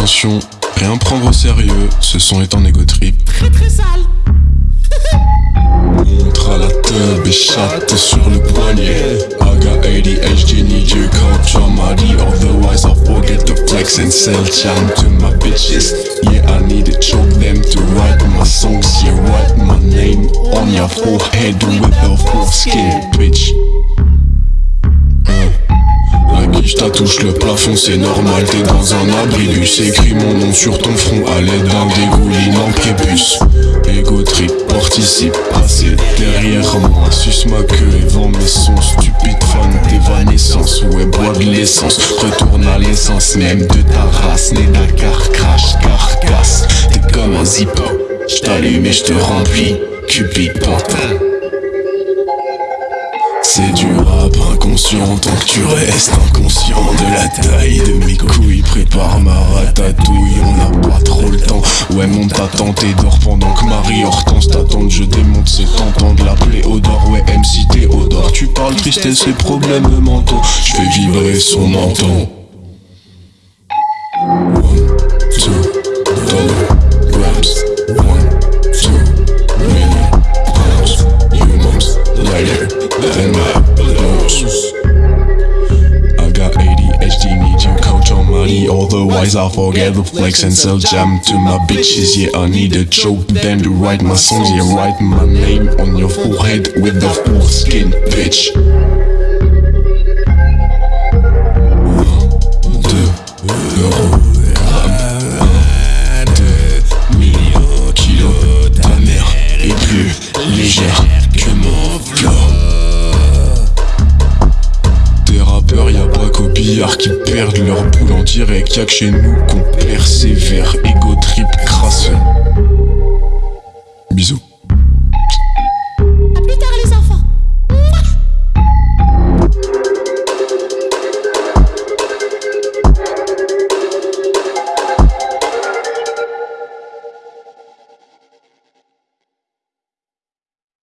Attention, rien prendre au sérieux, ce son est en égo trip. Très très sale. Montre à la tub et chatte sur le poignet. I got ADHD, need you coach on my D, otherwise I'll forget to flex and sell jam to my bitches. Yeah, I need to choke them to write my songs. Yeah, write my name on your forehead with a full skin, bitch. Guiche touche le plafond, c'est normal, t'es dans un abribus. Écris mon nom sur ton front à l'aide d'un dégoulinant prépuce Ego trip, participe, passer derrière moi. Suce ma queue et vends mes sons, stupide fan d'évanescence Ouais, bois de l'essence, retourne à l'essence même de ta race. Né Dakar, crash, carcasse, t'es comme un zippo. J't'allume et j'te remplis, cupid pantin. C'est du rap inconscient tant que tu restes inconscient de la taille de mes couilles. Prépare ma ratatouille, on n'a pas trop le temps. Ouais, monte ta tente et dors pendant que Marie Hortense t'attend. Je démonte, c'est tentant de l'appeler Odor. Ouais, MC Théodore, tu parles tristesse et problèmes mentaux. Je fais vibrer son menton. Money. Otherwise, I'll forget the flex and sell jam to my bitches. Yeah, I need a choke them to write my songs. Yeah, write my name on your forehead with the full skin, bitch. Un, qui perdent leur boule en direct. Y'a que chez nous qu'on persévère, égo trip crasseux.